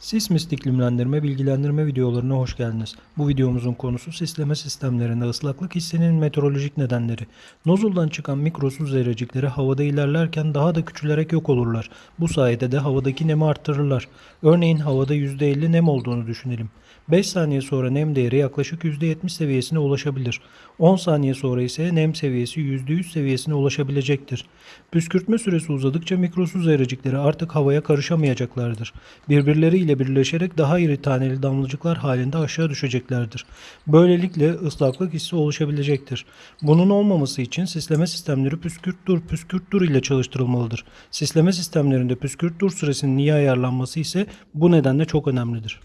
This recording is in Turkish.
Sismist iklimlendirme bilgilendirme videolarına hoş geldiniz. Bu videomuzun konusu sisleme sistemlerinde ıslaklık hissinin meteorolojik nedenleri. Nozuldan çıkan mikro su zerrecikleri havada ilerlerken daha da küçülerek yok olurlar. Bu sayede de havadaki nemi arttırırlar. Örneğin havada %50 nem olduğunu düşünelim. 5 saniye sonra nem değeri yaklaşık %70 seviyesine ulaşabilir. 10 saniye sonra ise nem seviyesi %100 seviyesine ulaşabilecektir. Püskürtme süresi uzadıkça mikrosu zerrecikleri artık havaya karışamayacaklardır. Birbirleriyle birleşerek daha iri taneli damlacıklar halinde aşağı düşeceklerdir. Böylelikle ıslaklık hissi oluşabilecektir. Bunun olmaması için sisleme sistemleri püskürt dur püskürt dur ile çalıştırılmalıdır. Sisleme sistemlerinde püskürt dur süresinin iyi ayarlanması ise bu nedenle çok önemlidir.